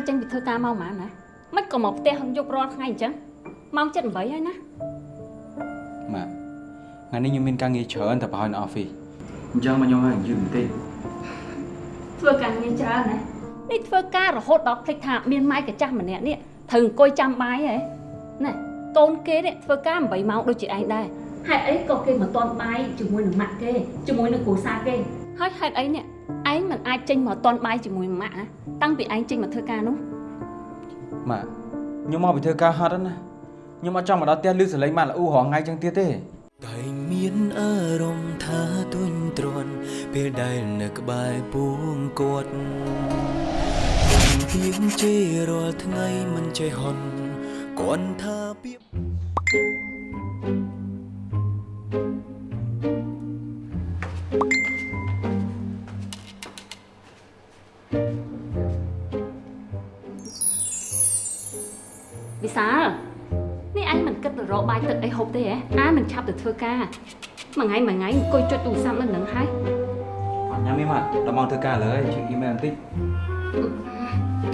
សុនសានេះអញត្រូវចេញពីធ្វើការមកហ្មងណាមិនក៏មកផ្ទះយប់រាល់ថ្ងៃអញ្ចឹងម៉ោង7:08ហើយណាម៉ាក់ថ្ងៃនេះខ្ញុំមានការងារច្រើនតែប្រហែលនៅអอฟហ្វិសអញ្ចឹងមកខ្ញុំឲ្យយឺតបន្តិចធ្វើការងារច្រើនណានេះធ្វើការរហូតដល់ភ្លេចថាមានម៉ែកាចាស់ម្នាក់នេះត្រូវអង្គុយចាំបាយហ៎ណែកូនគេនេះធ្វើការ8ម៉ោងដូចជាឯងដែរហេតុអីក៏គេមិនទាន់បាយជាមួយនឹងម៉ាក់គេជាមួយនឹងគ្រួសារគេហើយហេតុអីនេះឯ ងមិនអាចចេញមកទាន់បាយជាមួយនឹងម៉ាក់ហ៎តាំងពីឯងចេញមកធ្វើការនោះម៉ាក់ខ្ញុំមកពីធ្វើការហត់ណាខ្ញុំអត់ចង់មកដល់ផ្ទះលឺសលេងម៉ាក់ល្អូរងថ្ងៃចឹងទៀតទេតែងមានអារម្មណ៍ថាទុញទ្រាន់ពេលដែលនៅក្បែរពួងគាត់ទៀងជេររាល់ថ្ងៃមិនចេះហន់គាត់ថាពា ទឹកអីហូបទេហ៎អានឹងឆាប់ទៅធ្វើការមួយថ្ងៃមួយថ្ងៃអង្គុយចុចទូរស័ព្ទនៅនឹងហើយអត់ញ៉ាំទេម៉ាក់ដល់ម៉ោងធ្វើការលើហើយជិះអ៊ីមែលបន្តិច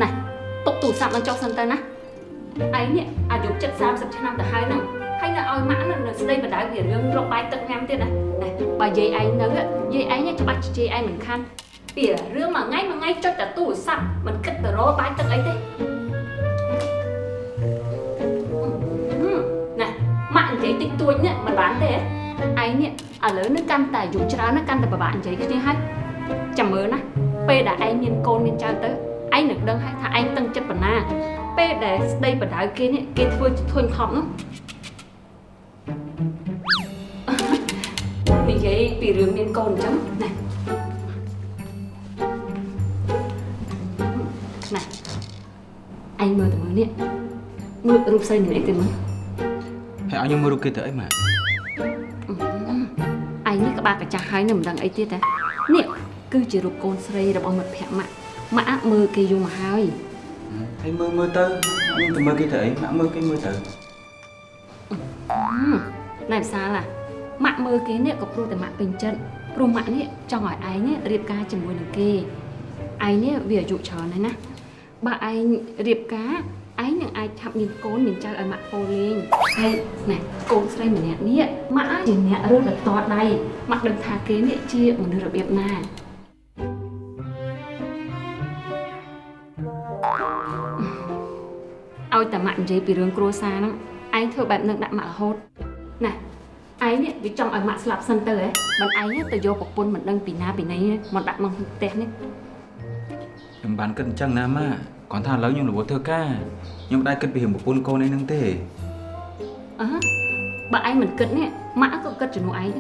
ណែទុកទូរស័ព្ទមកចុះសិនទៅណាឯងនេះអាយុចិត្ត30ឆ្នាំទៅហើយហ្នឹងហើយនៅឲ្យម៉ាក់នៅស្ដីបដៅវារឿងរកបាយទឹកញ៉ាំទៀតណាណែបើយាយឯងនៅយាយឯងច្បាស់ជាយាយឯងមិនខានពីរឿងមួយថ្ងៃមួយថ្ងៃចុចតែទូរស័ព្ទមិនគិតទៅរកបាយទឹកអីទេ ក់និយាយតិចតួចនេះមិនបានទេឯងនេះឥឡូវនេះកាន់តែអាយុច្រើនណាស់កាន់តែពិបាកនិយាយគ្នាហើយចាំមើលណាពេលដែលឯងមានកូនមានចៅទៅឯងនឹងដឹងហើយថាឯងតឹងចិត្តប៉ុណ្ណា ពេលដែលស្ដីបដៅគេនេះគេធ្វើជាធុញថប់នោះនិយាយពីរឿងមានកូនអញ្ចឹងណាណាឯងមើលទៅមើលនេះមើលរូបស្រីនេះទៅមើល ហើយឲ្យខ្ញុំមើលរូបគេទៅអីម៉ាក់ឯងនេះក្បាលកាចាស់ហើយនៅមិនដឹងអីទៀតទេនេះគឺជារូបកូនស្រីរបស់មិត្តភក្តិម៉ាក់ម៉ាក់មើលគេយូរមកហើយហើយមើលមើលទៅខ្ញុំទៅមើលគេទៅអីម៉ាក់មើលគេមើលទៅណែវិសាលម៉ាក់មើលគេនេះក៏ព្រោះតែម៉ាក់ពេញចិត្តព្រោះម៉ាក់នេះចង់ឲ្យឯងនេះរៀបការជាមួយនឹងគេឯងនេះវាអាយុច្រើនហើយណាបើឯងរៀបការ ឯងនឹងអាចឆាប់មានកូនមានចៅឲ្យម៉ាក់ពោលលេងហើយណែកូនស្រីម្នាក់នេះម៉ាក់ជាអ្នករើសដល់តដៃម៉ាក់ដឹងថាគេនេះជាមនុស្សរបៀបណាឲ្យតែម៉ាក់និយាយពីរឿងគ្រួសារហ្នឹងឯងធ្វើបែបហ្នឹងដាក់ម៉ាក់រហូតណាឯងនេះវាចង់ឲ្យម៉ាក់ស្លាប់សិនទៅហ៎បើឯងទៅយកប្រពន្ធមិនដឹងពីណាពីណីមកដាក់មកក្នុងផ្ទះនេះខ្ញុំបានគិតអញ្ចឹងណាម៉ាក់ គ្រាន់ថាឥឡូវខ្ញុំរវល់ធ្វើការខ្ញុំមិនដែលគិតពីរឿងប្រពន្ធកូនអីហ្នឹងទេអើបើឯងមិនគិតនេះម៉ាក់ក៏គិតជំនួសឯង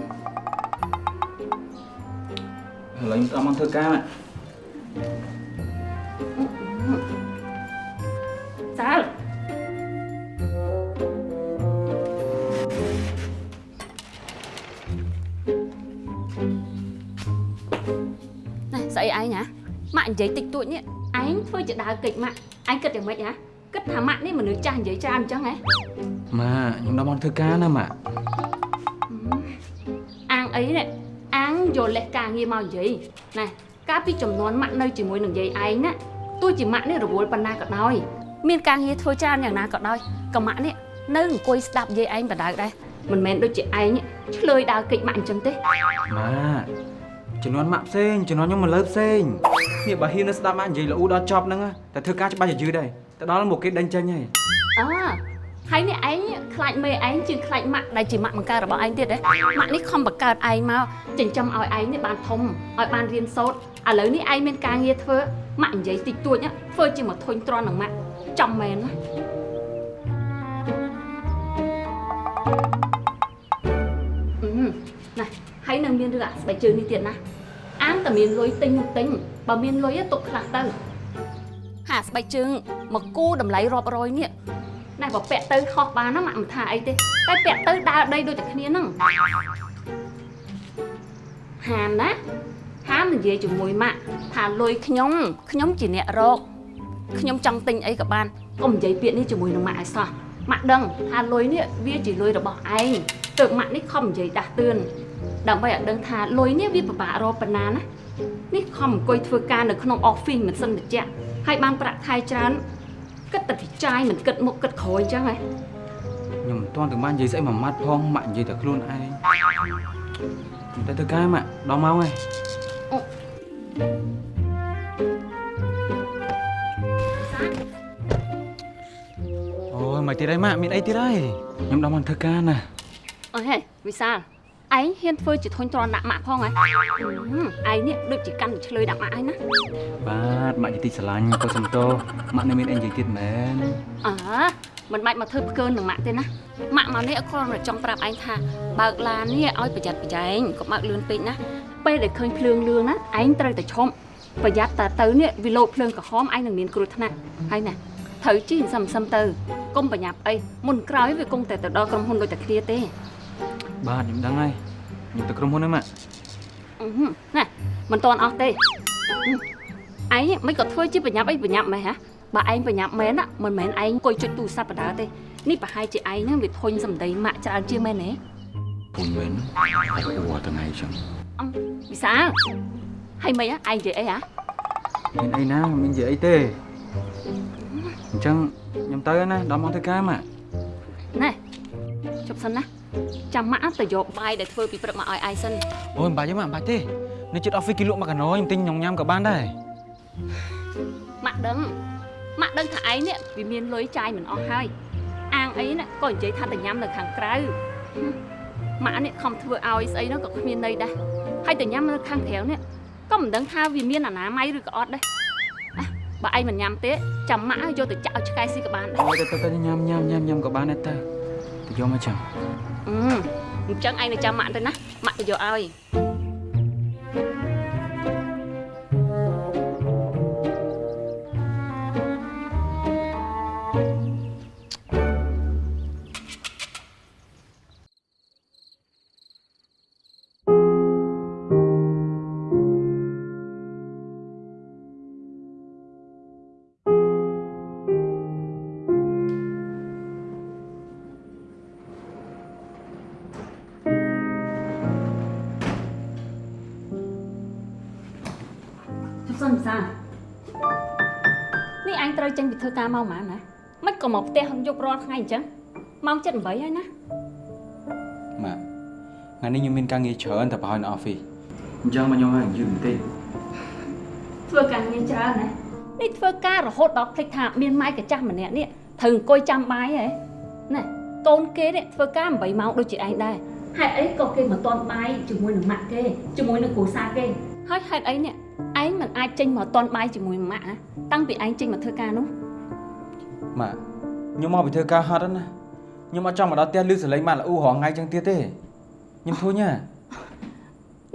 ដែរឥឡូវខ្ញុំអត់មកធ្វើការម៉ាក់សាលណែស្អីឯងហ៎ម៉ាក់និយាយតិចតួចនេះ ឯងធ្វើជាដើរកិច្ចម៉ាក់ឯងគិតយ៉ាងម៉េចហ៎គិតថាម៉ាក់នេះមនុស្សចាស់និយាយច្រើនអញ្ចឹងហ៎ម៉ាក់ខ្ញុំដល់មកធ្វើការណាម៉ាក់អាងអីនេះអាងយកលេសការងារមកនិយាយណែកាលពីចំនួនម៉ាក់នៅជាមួយនឹងយាយឯងណាទោះជាម៉ាក់នេះរវល់ប៉ុណ្ណាក៏ដោយមានការងារធ្វើច្រើនយ៉ាងណាក៏ដោយក៏ម៉ាក់នេះនៅអង្គុយស្ដាប់យាយឯងបដៅដែរមិនមែនដូចជាឯងឆ្លើយដើរកិច្ចម៉ាក់អញ្ចឹងទេម៉ា ក់ជំនាន់ម៉ាក់ផ្សេងជំនាន់ខ្ញុំមកលើផ្សេងនេះបើហ៊ាននៅស្ដាប់ម៉ាក់និយាយល្អដល់ចប់ហ្នឹងណាតែធ្វើការច្បាស់ជាយឺតដែរទៅដល់មកគេដេញចេញហើយអើហើយនេះឯងខ្លាចមេឯងជាងខ្លាចម៉ាក់ដែលជាម៉ាក់បង្កើតរបស់ឯងទៀតហ៎ម៉ាក់នេះខំបង្កើតឯងមកចិញ្ចឹមឲ្យឯងនេះបានធំឲ្យបានរៀនសូត្រឥឡូវនេះឯងមានការងារធ្វើម៉ាក់និយាយតិចតួចណាធ្វើជាមកធុញទ្រាន់នឹងម៉ាក់ចំមែនណា មានរឿងអាស្បែកជើងនេះទៀតណាអាងតែមានលុយទិញនោះទិញបើមានលុយទុកខ្លះទៅហាស្បែកជើងមកគូតម្លៃរាប់រយនេះណែបើពាក់ទៅខុសបានណាម៉ាក់មិនថាអីទេតែពាក់ទៅដើរដីដូចតែគ្នាហ្នឹងហាមណាហាមនិយាយជាមួយម៉ាក់ថាលុយខ្ញុំខ្ញុំជាអ្នករកខ្ញុំចង់ទិញអីក៏បានកុំនិយាយពាក្យនេះជាមួយនឹងម៉ាក់ឲ្យសោះម៉ាក់ដឹងថាលុយនេះវាជាលុយរបស់ឯងទើបម៉ាក់នេះខំនិយាយដាស់តឿន ដើម្បីឲ្យដឹងថាលុយនេះវាពិបាករកប៉ុណ្ណាណានេះខំអង្គុយធ្វើការនៅក្នុង office មិនសិនតិចហើយបានប្រាក់ខែច្រើនគិតតែវិចាយមិនគិតមុខគិតក្រោយអញ្ចឹងហ៎ខ្ញុំមិនទាន់ទៅបាននិយាយស្អីមួយម៉ាត់ផងម៉ាក់និយាយតែខ្លួនឯងតែទៅកាយម៉ាក់ដល់ម៉ោងហើយអូយមកទៀតហើយម៉ាក់មានអីទៀតហើយខ្ញុំដល់មកធ្វើការណាអើហេវិសាល ឯងហ៊ានធ្វើជាធុញទ្រាន់ដាក់ម៉ាក់ផងហ៎ហឹមឯងនេះដូចជាកាន់តែឆ្លើយដាក់ម៉ាក់ឯងណាបាទម៉ាក់ជាទីស្រឡាញ់កុំសំទោម៉ាក់នៅមានអីនិយាយទៀតមែនអើមិនបាច់មកធ្វើផ្កើនឹងម៉ាក់ទេណាម៉ាក់មកនេះគ្រាន់តែចង់ប្រាប់ឯងថាបើកឡាននេះឲ្យប្រយ័ត្នប្រយែងកុំបើកលឿនពេកណាពេលដែលឃើញភ្លើងលឿងណាឯងត្រូវតែឈប់ប្រយ័ត្នតែទៅនេះវាលោតភ្លើងក្រហមឯងនឹងមានគ្រោះថ្នាក់ហើយណាត្រូវជិះសឹមសឹមទៅកុំប្រញាប់អីមុនក្រោយវាគង់តែទៅដល់ក្រុមហ៊ុនដូចតែគ្នាទេ បាទខ្ញុំដឹងហើយខ្ញុំទៅក្រុមហ៊ុនហើយម៉ាក់អឺហឹមណាមិនតាន់អស់ទេហឹមឯងមិនក៏ធ្វើជាប្រញាប់អីប្រញាប់មែនហ៎បើឯងប្រញាប់មែនណាមិនមែនឯងអង្គុយចុចទូរស័ព្ទបដាទេនេះប្រហែលជាឯងហ្នឹងវាធុញសម្ដីម៉ាក់ច្រើនជាងមែនទេពុញមែនហើយអួរថ្ងៃចឹងអមវិសាលហើយមិនហ៎ឯងនិយាយអីហ៎មានអីណាមិនមាននិយាយអីទេអញ្ចឹងខ្ញុំទៅហើយណាដល់មកធ្វើការម៉ាក់ណែជប់សិនណា ចាំម៉ាក់ទៅយកបាយដែលធ្វើពីព្រឹកមកឲ្យឯងសិនអូយមិនបាច់ទេម៉ាក់មិនបាច់ទេនៅជិត office គេលក់មកកាណូខ្ញុំទិញញ៉ាំញ៉ាំក៏បានដែរម៉ាក់ដឹងម៉ាក់ដឹងថាឯងនេះវាមានលុយចាយមិនអស់ហើយអាងអីណាក៏និយាយថាទៅញ៉ាំនៅខាងក្រៅហឹមម៉ាក់នេះខំធ្វើឲ្យស្អីហ្នឹងក៏គ្មានន័យដែរហើយទៅញ៉ាំនៅខាងក្រៅនេះក៏មិនដឹងថាវាមានអនាម័យឬក៏អត់ដែរអះបើឯងមិនញ៉ាំទេចាំម៉ាក់ឲ្យយកទៅចាក់ឲ្យឆ្កែស៊ីក៏បានដែរអូយទៅទៅទៅញ៉ាំញ៉ាំញ៉ាំញ៉ាំក៏បានដែរទៅ ទៅយកមកចឹងអឺអញ្ចឹងឯងទៅចាំម៉ាក់ទៅណាម៉ាក់ទៅយកឲ្យជ ពីធ្វើការមកហ្មងណាមិនក៏មកផ្ទះយប់រាល់ថ្ងៃអញ្ចឹងម៉ោង7:08ហើយណាម៉ាក់ថ្ងៃនេះខ្ញុំមានការងារច្រើនតែប្រហែលនៅ office អញ្ចឹងមកខ្ញុំឲ្យយឺតបន្តិចធ្វើការងារច្រើនណានេះធ្វើការរហូតដល់ភ្លេចថាមានម៉ែកាចាស់ម្នាក់នេះត្រូវអង្គុយចាំបាយហ៎ណែកូនគេនេះធ្វើការ8ម៉ោងដូចជាឯងដែរហេតុអីក៏គេមិនតន់បាយជាមួយនឹងម៉ាក់គេជាមួយនឹងគ្រួសារគេហើយហេតុអីនេះឯងមិនអាចចេញមកតន់បាយជាមួយម៉ាក់ហ៎តាំងពីឯងចេញមកធ្វើការនោះ ម៉ាក់ខ្ញុំមកពីធ្វើការហត់ហ្នឹងណាខ្ញុំអត់ចង់មកដល់ផ្ទះលឺសលេងម៉ាក់ល្អូរងថ្ងៃចឹងទៀតទេខ្ញុំធុញណា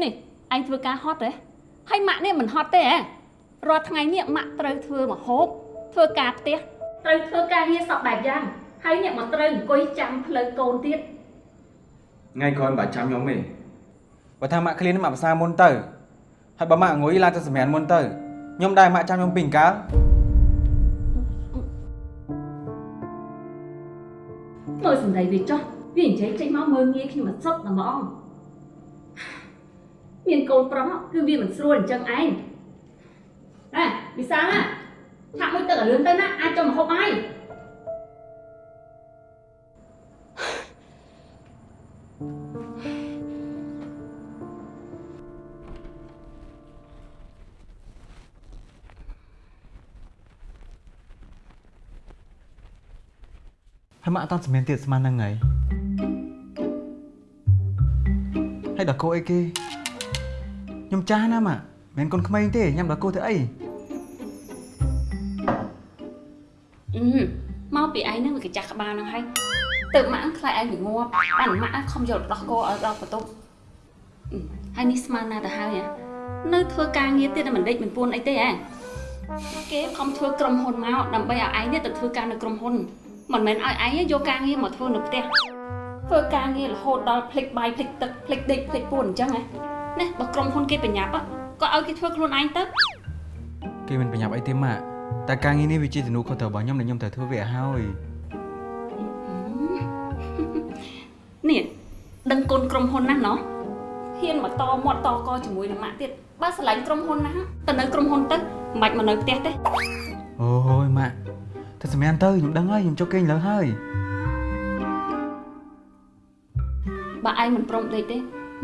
នេះឯងធ្វើការហត់ទេហើយម៉ាក់នេះមិនហត់ទេហ៎រាល់ថ្ងៃនេះម៉ាក់ត្រូវធ្វើមកហូបធ្វើការផ្ទះត្រូវធ្វើការងារសពបែបយ៉ាងហើយនេះមកត្រូវអង្គុយចាំផ្លូវកូនទៀតថ្ងៃក្រោយមិនបាច់ចាំខ្ញុំទេបើថាម៉ាក់ឃ្លានម៉ាក់ភាសាមុនទៅហើយបើម៉ាក់ងុយឡើងទៅសម្រានមុនទៅខ្ញុំដែរម៉ាក់ចាំខ្ញុំពីអង្កាល លសំដីវាចោះវានិយាយចេញមកមើលងាយខ្ញុំអត់សុខតែហ្មងមានកូនប្រុសគឺវាមិនស្រួលអញ្ចឹងឯងអេវិសាលណាឆាក់មួយទឹកឲ្យលឿនទៅណាអាចចុះមកហូបហើយ ហើយម៉ាក់អត់តាន់សម្រានទៀតស្មានហ្នឹងហើយហើយដល់គោអីគេខ្ញុំចាស់ណាម៉ាក់មិនមែនកូនក្មេងទេញ៉ាំដល់គោទៅអីអឺមកពីឯងហ្នឹងវាកាចាស់ក្បាលហ្នឹងហើយទៅម៉ាក់ខ្លាចឯងវាងាប់បានម៉ាក់ខំយកដោះគោឲ្យដល់បន្ទប់អឺហើយនេះស្មានណាទៅហើយហ៎នៅធ្វើការងារទៀតតែមិនដេចមិនពួនអីទេហ៎គេខំធ្វើក្រុមហ៊ុនមកដើម្បីឲ្យឯងនេះទៅធ្វើការនៅក្រុមហ៊ុន មិនមែនឲ្យឯងយកការងារមកធ្វើនៅផ្ទះធ្វើការងាររហូតដល់ភ្លេចបាយភ្លេចទឹកភ្លេចដេកភ្លេចពួនអញ្ចឹងហ៎ណាបើក្រុមហ៊ុនគេប្រញាប់ក៏ឲ្យគេធ្វើខ្លួនឯងទៅគេមិនប្រញាប់អីទេម៉ាក់តែការងារនេះវាជាទំនួលខុសត្រូវរបស់ខ្ញុំដែលខ្ញុំត្រូវធ្វើវាឲ្យហើយនេះដឹងគុណក្រុមហ៊ុនណាស់ណោះហហ៊ានមកតមាត់តកជាមួយនឹងម៉ាក់ទៀតបើស្រឡាញ់ក្រុមហ៊ុនណាទៅនៅក្រុមហ៊ុនទៅមិនបាច់មកនៅផ្ទះទេអូយម៉ាក់ ទៅសម្រាប់ទៅខ្ញុំដឹងហើយខ្ញុំចុះគេងលើហើយបើឯងមិនព្រមដេកទេ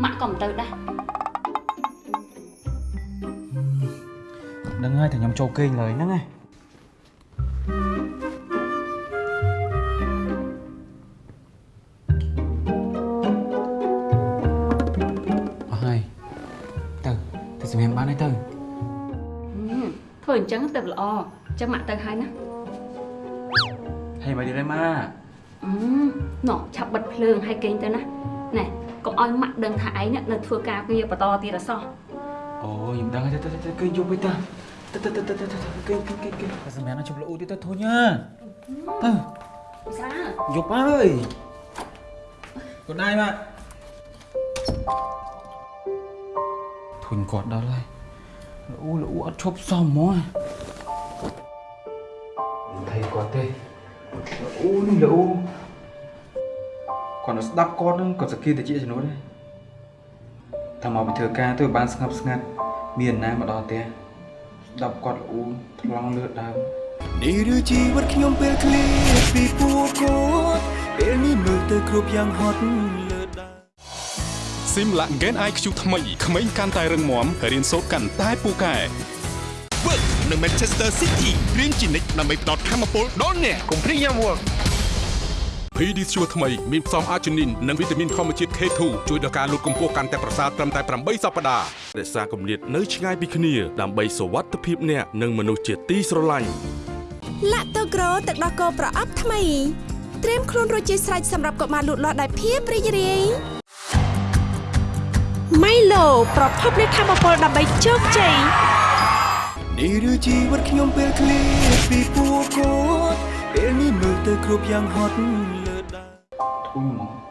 ម៉ាក់ក៏មិនទៅដែរដឹងហើយតែខ្ញុំចូលគេងលើហ្នឹងឯងអស់ហើយទៅទៅសម្រាប់បានហើយទៅហឹមធ្វើអញ្ចឹងទៅល្អអញ្ចឹងម៉ាក់ទៅហើយណា ហើយមកទៀតហើយម៉ាក់អឺណោះឆាប់បិទភ្លើងហើយកេងទៅណាណែកុំឲ្យម៉ាក់ដឹងថាឯងនេះនៅធ្វើការងារបន្តទៀតអសោះអូខ្ញុំដឹងហើយទៅទៅទៅគេងយប់វិញទៅទៅទៅទៅទៅទៅគេងគេងគេងគេងទៅសម្រាប់ជុំលូទៀតទៅធុញណាទៅវិសាយប់ហើយកូនដៃម៉ាក់ធុញគាត់ដល់ហើយលូលូអត់ឈប់សមហ្មង អូនេះលូគាត់នៅស្ដាប់គាត់នឹងគាត់សគីទៅជាជំនួសដែរតែមកពីធ្វើការទៅបានស្ងប់ស្ងាត់មានណាមកដល់ផ្ទះស្ដាប់គាត់លូថ្លង់លឺដើមនេះឬជីវិតខ្ញុំពេលឃ្លាតពីពួកគាត់ពេលនេះមើលទៅគ្រប់យ៉ាងហត់លើដើមស៊ីមឡាក់ Gen IQ ថ្មីក្មេងកាន់តែរឹងមាំរៀនសូត្រកាន់តែពូកែ Work នៅ Manchester City រៀនជានិច្ចដើម្បីផ្ដល់ធម៌ពលដល់អ្នកកុំព្រៀងយ៉ាំ Work PD ជួរថ្មីមានផ្សំអាជីនីននិងវីតាមីនធម្មជាតិ K2 ជួយដល់ការលូតកម្ពស់កាន់តែប្រសើរត្រឹមតែ8សប្តាហ៍រក្សាគម្លាតនៅឆ្ងាយពីគ្នាដើម្បីសុវត្ថិភាពអ្នកនិងមនុស្សជាទីស្រឡាញ់ឡាក់តូក្រូទឹកដោះគោប្រអប់ថ្មីត្រៀមខ្លួនរួចជាស្រេចសម្រាប់កុមារលូតលាស់ដោយភាពរីករាយម៉ៃឡូប្រភពនៃធម៌ពលដើម្បីជោគជ័យនេះឬជីវិតខ្ញុំពេលឃ្លាតពីពួកគាត់ពេលនេះមើលទៅគ្រប់យ៉ាងហត់ លើដើ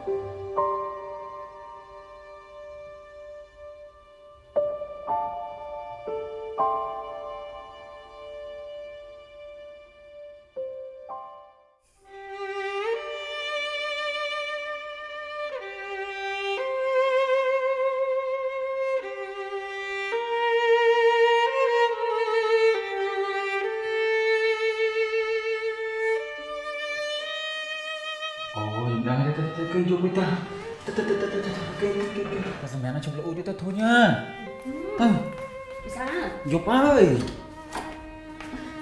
លូទៀតទៅធុញណាទៅវិសាយប់ហើយ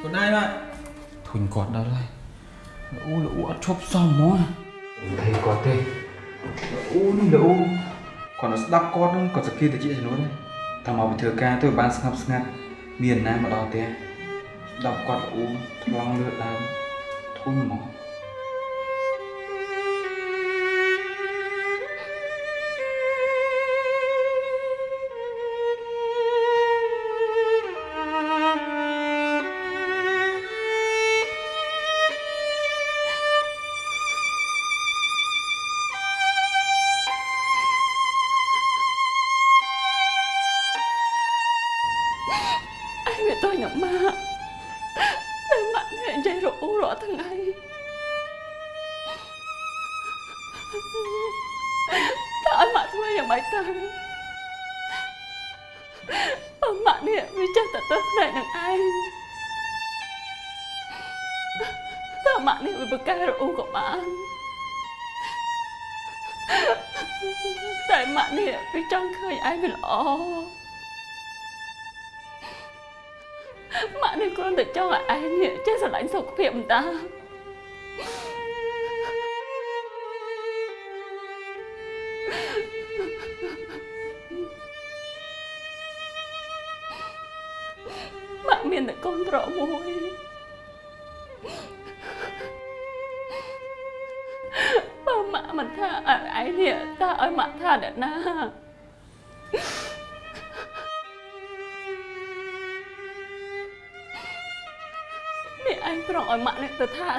កូនដៃមកធុញគាត់ដល់ហើយលូលូអត់ឈប់សមហ្មងមិន thấy គាត់ទេអូនេះលូគាត់នៅស្ដាប់គាត់នឹង ម៉ាក់នេះគ្រាន់តែចង់ឲ្យឯងនេះចេះស្រឡាញ់សុខភាពមិនតា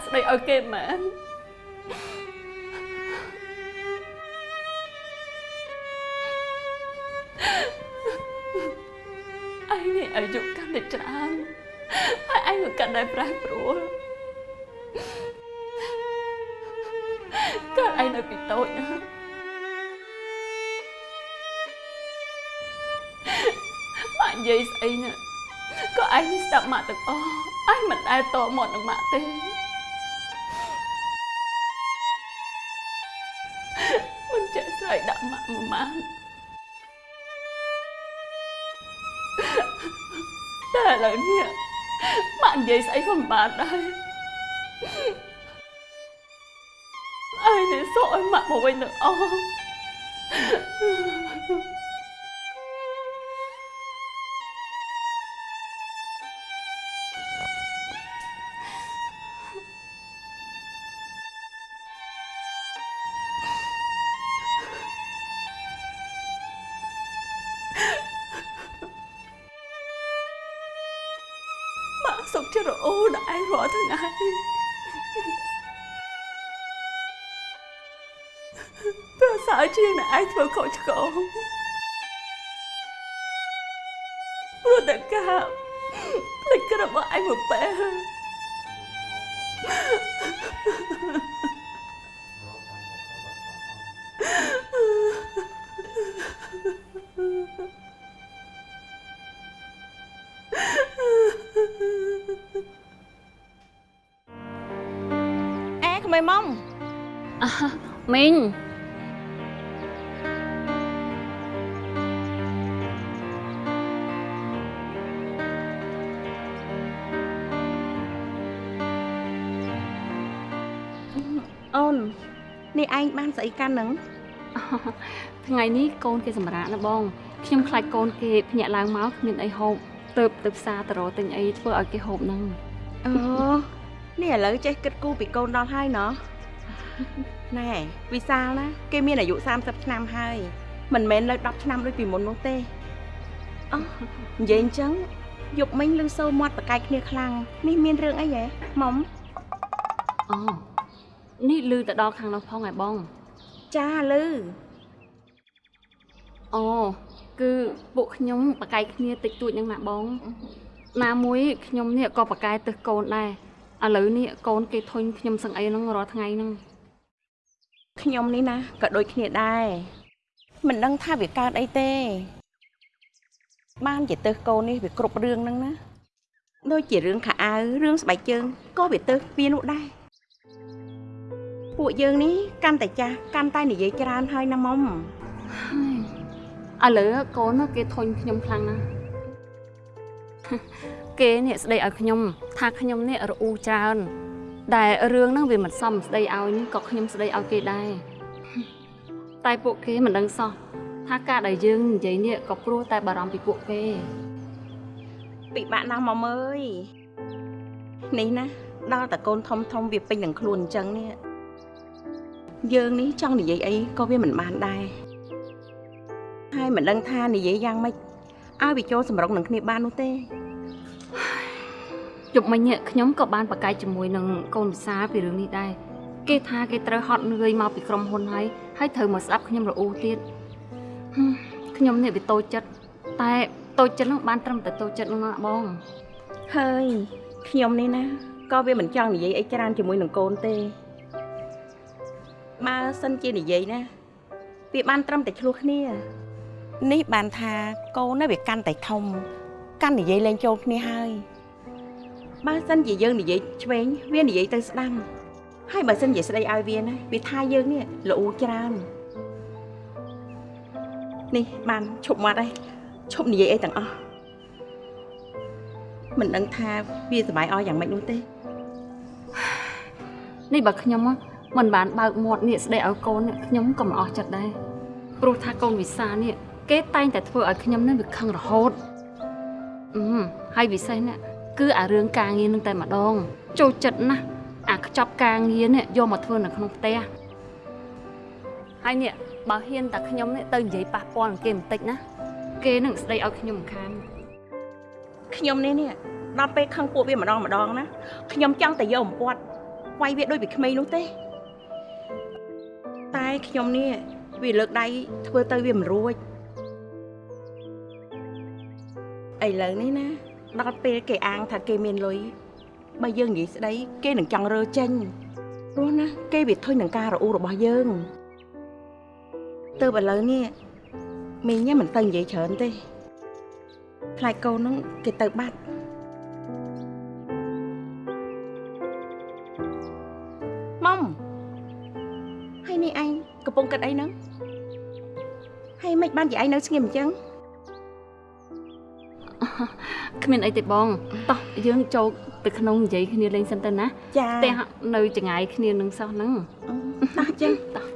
ស្ដីឲ្យគេមែនឯងនេះអាយុកាន់តែច្រើនហើយឯងក៏កាន់តែប្រែប្រួលកើតឯងនៅពីតូចណាក់និយាយស្អីណាក៏ឯងនេះស្ដាប់ម៉ាក់ទាំងអស់ឯងមិនដែលតមាត់នឹងម៉ាក់ទេ ម៉ាក់មួយម៉ានតែឥឡូវនេះម៉ាក់និយាយស្អីក៏មិនបានដែរឯងនេះសក់ឲ្យម៉ាក់មកវិញទាំងអស់ ល់ថ្ងៃប្រសើរជាងអ្នកឯងធ្វើខុសឆ្គងព្រោះតែកាប់ភ្លេចក្រឹបរបស់ឯងមួយពេល ស្អីកាន់ហ្នឹងថ្ងៃនេះកូនគេសម្រាកណាបងខ្ញុំខ្លាចកូនគេភ្ញាក់ឡើងមកគ្មានអីហូបទៅទៅផ្សារទៅរកទិញអីធ្វើឲ្យគេហូបហ្នឹងអូនេះឥឡូវចេះគិតគូរពីកូនដល់ហើយណោះណែវិសាលណាគេមានអាយុ30ឆ្នាំហើយមិនមែននៅ10ឆ្នាំដូចពីមុននោះទេអូនិយាយអញ្ចឹងយប់មិញលឺសូរមាត់ប្រកែកគ្នាខ្លាំងនេះមានរឿងអីហ៎មុំអូនេះលឺទៅដល់ខាងនោះផងហ៎បង ចាលឺអូគឺពួកខ្ញុំប្រកែកគ្នាតិចតួចហ្នឹងណាបងណាមួយខ្ញុំនេះក៏ប្រកែកទៅកូនដែរឥឡូវនេះកូនគេធុញខ្ញុំសឹងអីហ្នឹងរាល់ថ្ងៃហ្នឹងខ្ញុំនេះណាក៏ដូចគ្នាដែរមិនដឹងថាវាកើតអីទេ បានជាទៅកូននេះវាគ្រប់រឿងហ្នឹងណាដូចជារឿងខោអាវរឿងស្បែកជើងក៏វាទៅវានោះដែរ ពួកយើងនេះកាន់តែចាស់កាន់តែនិយាយច្រើនហើយណាមុំឥឡូវកូនគេធុញខ្ញុំខ្លាំងណាស់គេនេះស្ដីឲ្យខ្ញុំថាខ្ញុំនេះរអ៊ូច្រើនដែលរឿងហ្នឹងវាមិនសមស្ដីឲ្យនេះក៏ខ្ញុំស្ដីឲ្យគេដែរតែពួកគេមិនដឹងសោះថាការដែលយើងនិយាយនេះក៏ព្រោះតែបារម្ភពីពួកគេពិបាកណាស់មុំអើយនេះណាដល់តែកូនធំធំវាពេញនឹងខ្លួនអញ្ចឹងនេះ យើងនេះចង់និយាយអីក៏វាមិនបានដែរហើយមិនដឹងថានិយាយយ៉ាងម៉េចឲ្យវាចូលសម្រុងនឹងគ្នាបាននោះទេជប់មិញនេះខ្ញុំក៏បានប្រកែកជាមួយនឹងកូនវិសាលពីរឿងនេះដែរគេថាគេត្រូវហត់នឿយមកពីក្រុមហ៊ុនហើយហើយត្រូវមកស្ដាប់ខ្ញុំរអ៊ូទៀតហឹមខ្ញុំនេះវាតូចចិត្តតែតូចចិត្តហ្នឹងបានត្រឹមតែតូចចិត្តហ្នឹងណាបងហើយខ្ញុំនេះណាក៏វាមិនចង់និយាយអីច្រើនជាមួយនឹងកូនទេ បើសិនជានិយាយណាវាបានត្រឹមតែឆ្លោះគ្នា នេះបានថាកូនណាវាកាន់តែធំកាន់និយាយលេងចូលគ្នាហើយបើសិនជាយើងនិយាយឆ្វេងវានិយាយទៅស្ដាំហើយបើសិនជាស្ដីឲ្យវាណាវាថាយើងនេះល្អច្រើននេះបានឈប់មាត់ហើយឈប់និយាយអីទាំងអស់មិនដឹងថាវាសុបាយអស់យ៉ាងម៉េចនោះទេនេះបើខ្ញុំហ៎ មិនបានបើកមាត់នេះស្ដីឲ្យកូននេះខ្ញុំក៏មិនអស់ចិត្តដែរព្រោះថាកូនវិសានេះគេតែងតែធ្វើឲ្យខ្ញុំនេះវាខឹងរហូតអឺហើយពិសេសនេះគឺអារឿងការងារនឹងតែម្ដងចូលចិត្តណាស់អាខ្ចប់ការងារនេះយកមកធ្វើនៅក្នុងផ្ទះហើយនេះបើហ៊ានតែខ្ញុំនេះទៅនិយាយប៉ះពាល់នឹងគេបន្តិចណាគេនឹងស្ដីឲ្យខ្ញុំមិនខានខ្ញុំនេះនេះដល់ពេលខឹងពួកវាម្ដងម្ដងណាខ្ញុំចង់តែយកអំពាត់វាយវាដូចពីក្មេងនោះទេ តែខ្ញុំនេះវាលើកដៃធ្វើទៅវាមិនរួចឥឡូវនេះណាដល់ពេលគេអាងថាគេមានលុយបើយើងនិយាយស្ដីគេនឹងចង់រើចេញព្រោះណាគេវាធុញនឹងការរអ៊ូរបស់យើងទៅឥឡូវនេះមីងញ៉ាំមិនទៅនិយាយច្រើនទេខ្លាចកូនហ្នឹងគេទៅបាត់ម៉មហើយនេះឯងកំ ពុងគិតអីហ្នឹងហើយមិនបានជាឯងនៅស្ងៀមអញ្ចឹងគ្មានអីទេបងតោះយើងចូលទៅក្នុងនិយាយគ្នាលេងសិនទៅណាចាផ្ទះនៅចង្ងាយគ្នានឹងសោះហ្នឹងអឺតោះអញ្ចឹងតោះ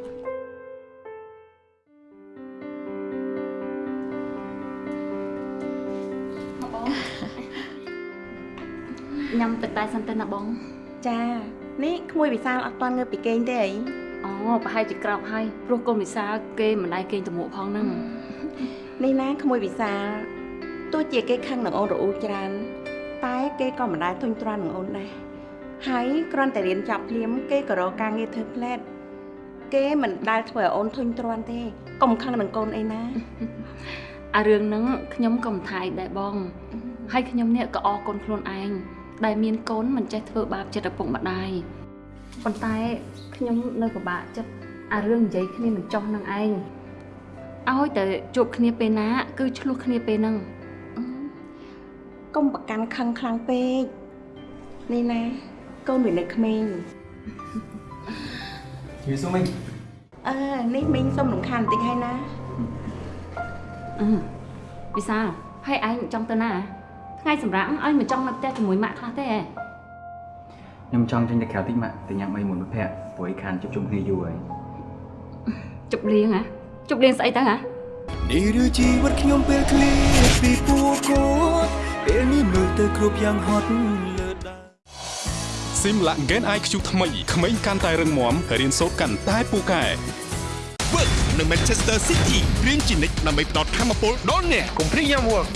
ញ៉ាំទឹកតែសិនទៅណាបង ចា នេះក្មួយវិសាលអត់ទាន់ងើបពីគេងទេអីអូ ប្រហែលជាក្រោកហើយព្រោះកូនវិសាលគេមិនដែរគេងតមួកផងហ្នឹងនេះណាក្មួយវិសាលទោះជាគេខឹងនឹងអូនរអ៊ូច្រើន តែគេក៏មិនដែលធុញទ្រាន់នឹងអូនដែរហើយគ្រាន់តែរៀនចប់ភ្លាមគេក៏រកការងារធ្វើផ្លែតគេមិនដែលធ្វើឲ្យអូនធុញទ្រាន់ទេកុំខឹងនឹងកូនអីណាអារឿងហ្នឹងខ្ញុំក៏មិនថាអីដែរបង ហើយខ្ញុំនេះក៏អរគុណខ្លួនឯងដែលមានកូនមិនចេះធ្វើបាបចិត្តឪពុកម្ដាយ ប៉ុន្តែខ្ញុំនៅពិបាកចិត្តអារឿងនិយាយគ្នាមិនចោះនឹងឯងឲ្យតែជួបគ្នាពេលណា គឺឆ្លោះគ្នាពេលហ្នឹងកុំប្រកាន់ខឹងខ្លាំងពេកនេះណាកូនវានៅក្មេងជឿសុំមិញអឺនេះមីងសុំរំខានបន្តិចហើយណាអឺវិសាលហើយឯងចង់ទៅណាថ្ងៃសម្រាប់ឲ្យមិនចង់នៅផ្ទះជាមួយម៉ាក់ខ្លះទេហ៎ ខ្ញុំចង់ចេញទៅក្រៅតិចម៉ាក់ទៅញ៉ាំអីមួយមិត្តភ័ក្តិព្រោះឯខានជួបជុំគ្នាយូរហើយជប់លៀងហ៎ជប់លៀងស្អីទៅហ៎នេះឬជីវិតខ្ញុំពេលឃ្លាតពីពួកគាត់ពេលនេះមើលទៅគ្រប់យ៉ាងហត់លើដើម Simla Gen IQ ថ្មីក្មេងកាន់តែរឹងមាំរៀនសូត្រកាន់តែពូកែ Work នៅ Manchester City រៀនជានិច្ចដើម្បីផ្ដល់ធម៌ពលដល់អ្នកកុំព្រៀងយ៉ាំ Work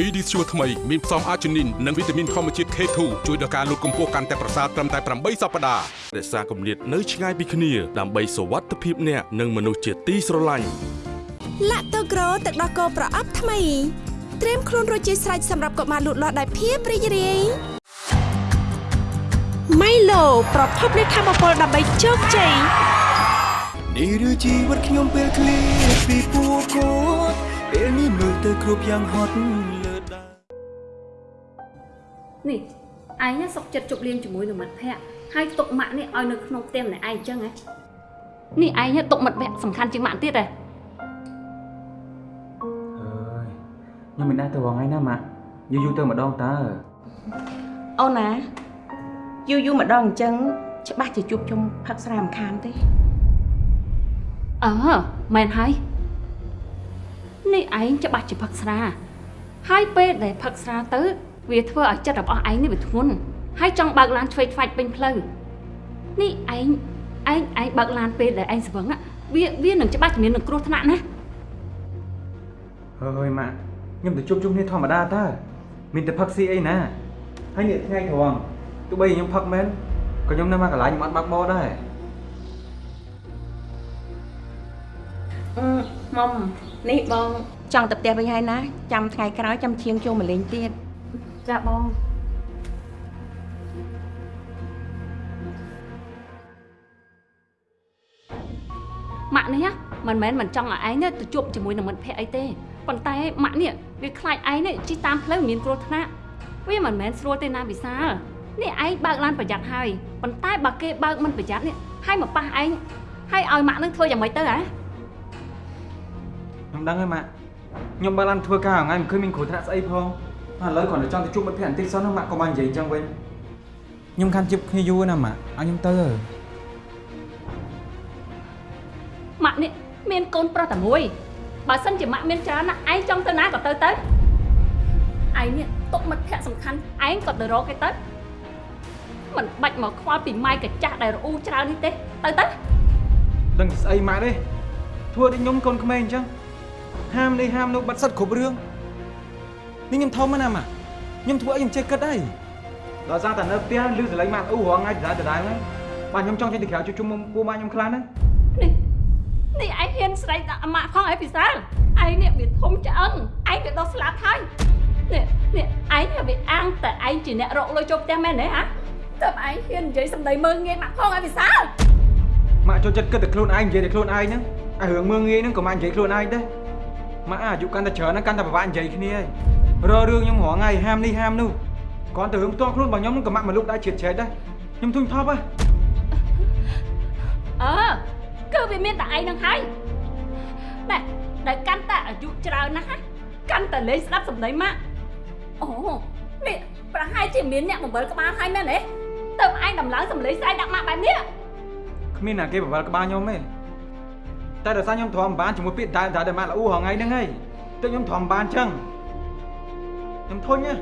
PD Sure ថ្មីមានផ្សំអាជីនីននិងវីតាមីនធម្មជាតិ K2 ជួយដល់ការលូតកម្ពស់កាន់តែប្រសើរត្រឹមតែ8សប្តាហ៍រក្សាគម្លាតនៅឆ្ងាយពីគ្នាដើម្បីសុវត្ថិភាពអ្នកនិងមនុស្សជាទីស្រឡាញ់ឡាក់តូក្រូទឹកដោះគោប្រអប់ថ្មីត្រៀមខ្លួនរួចជាស្រេចសម្រាប់កុមារលូតលាស់ដោយភាពរីករាយម៉ៃឡូប្រភពនៃធម៌ពលដើម្បីជោគជ័យនេះឬជីវិតខ្ញុំពេលឃ្លាតពីពួកគាត់ពេលនេះមើលទៅគ្រប់យ៉ាងហត់លើដើម នេះឯងណាសុកចិត្តជប់លៀងជាមួយនឹងមិត្តភ័ក្តិហើយទុកម៉ាក់នេះឲ្យនៅក្នុងផ្ទះម្នាក់ឯងអញ្ចឹងហ៎នេះឯងណាទុកមិត្តភ័ក្តិសំខាន់ជាងម៉ាក់ទៀតហ៎អើយខ្ញុំមិនដែរទៅវងហើយណាម៉ាក់យូរយូរទៅម្ដងតើអូនណាយូរយូរម្ដងអញ្ចឹងច្បាស់ជាជួបជុំផឹកស្រាមិនខានទេអឺមែនហើយនេះឯងច្បាស់ជាផឹកស្រាហើយពេលដែលផឹកស្រាទៅ វាធ្វើឲ្យចិត្តរបស់ឯងនេះវាធ្ងន់ហើយចង់បើកឡានឆ្វេងខ្វាច់ពេញផ្លូវនេះឯងឯងឯងបើកឡានពេលដែលឯងស្វឹងอะវាវានឹងច្បាស់ជំនាញនឹងគ្រោះថ្នាក់ណាហើយម៉ាក់ខ្ញុំទៅជួបជុំគ្នាធម្មតាតើមានតែផឹកស៊ីអីណាហើយនេះថ្ងៃត្រង់ទោះបីខ្ញុំផឹកមែនក៏ខ្ញុំនៅមកកន្លែងខ្ញុំអត់បាក់បោដែរអឺមុំនេះបងចង់ទៅផ្ទះវិញហើយណាចាំថ្ងៃក្រោយចាំឈៀងចូលមកលេងទៀត ចាបងម៉ាក់នេះណាមិនមែនមិនចង់ឲ្យឯងនេះទៅជួបជាមួយនឹងមិត្តភ័ក្តិអីទេប៉ុន្តែម៉ាក់នេះវាខ្លាចឯងនេះជិះតាមផ្លូវមានគ្រោះថ្នាក់វាមិនមែនស្រួលទេណាវិសាលនេះឯងបើកឡានប្រយ័ត្នហើយប៉ុន្តែបើគេបើកមិនប្រយ័ត្ននេះហើយមកប៉ះឯងហើយឲ្យម៉ាក់នឹងធ្វើយ៉ាងម៉េចទៅហ៎ខ្ញុំដឹងហើយម៉ាក់ខ្ញុំបើកឡានធ្វើការថ្ងៃមិនឃើញមានគ្រោះថ្នាក់ស្អីផង ឥឡូវគ្រាន់តែចង់ទៅជួបមិត្តភក្តិបន្តិចសិនណាម៉ាក់ក៏បាននិយាយអញ្ចឹងវិញខ្ញុំខានជិបគ្នាយូរណាម៉ាក់ឲ្យខ្ញុំទៅម៉ាក់នេះមានកូនប្រុសតែមួយបើសិនជាម៉ាក់មានច្រើនណាឯងចង់ទៅណាក៏ទៅទៅឯងនេះទុកមិត្តភ័ក្តិសំខាន់ឯងក៏ទៅរកគេទៅមិនបាច់មកខ្វល់ពីម៉ែកាចាស់ដែលរអ៊ូច្រើននេះទេទៅទៅដឹងស្អីម៉ាក់ទេធ្វើដូចខ្ញុំកូនក្មេងអញ្ចឹងហាមនេះហាមនោះបាត់សិតគ្រប់រឿង នេះខ្ញុំធំណាស់ម៉ាក់ខ្ញុំធ្វើអីខ្ញុំចេះគិតអីដល់សារតែនៅផ្ទះឮសលេងម៉ាក់អ៊ូរងថ្ងៃដដែលដដែលហ្នឹងបាទខ្ញុំចង់ចេញទៅក្រៅជួបជុំមុំពូម៉ាក់ខ្ញុំខ្លាំងណាស់នេះនេះឯងហ៊ានស្រែកដាក់អាម៉ាក់ផងអីពិសាលឯងនេះវាធំឆ្អឹងឯងវាដោះស្លាប់ហើយនេះនេះឯងនេះវាអាងតែឯងជាអ្នករកលុយចូលផ្ទះមែនទេហ៎តើឯងហ៊ាននិយាយសម្ដីមើងងាយម៉ាក់ផងអីពិសាលម៉ាក់ចូលចិត្តគិតតែខ្លួនឯងនិយាយតែខ្លួនឯងហ្នឹងអារឿងមើងងាយហ្នឹងក៏ម៉ាក់និយាយខ្លួនឯងដែរម៉ាក់អាយុកាន់តែច្រើនហ្នឹងកាន់តែពិបាកនិយាយគ្នាហើយ រករឿងខ្ញុំរាល់ថ្ងៃហាមនេះហាមនោះគ្រាន់តែរឿងផ្ទាល់ខ្លួនរបស់ខ្ញុំនឹងក៏ម៉ាក់មកលុកដែរជ្រៀតជ្រែកដែរខ្ញុំធុញថប់ហ៎អើគឺវាមានតែឯងនឹងហើយណែដែលកាន់តែអាយុច្រើនណាស់ណាកាន់តែលេងស្ដាប់សម្ដីម៉ាក់អូនេះប្រហែលជាមានអ្នកបំបិលក្បាលហើយមែនទេទៅឯងដំឡើងសម្លេងស្អែកដាក់ម៉ាក់បែបនេះគ្មានណាគេបវល់ក្បាលខ្ញុំទេតែដោយសារខ្ញុំទ្រាំមិនបានជាមួយពាក្យដែលដែលម៉ាក់ល្អូរហងៃហ្នឹងហើយទើបខ្ញុំទ្រាំមិនបានចឹង ខ្ញុំធុញហ៎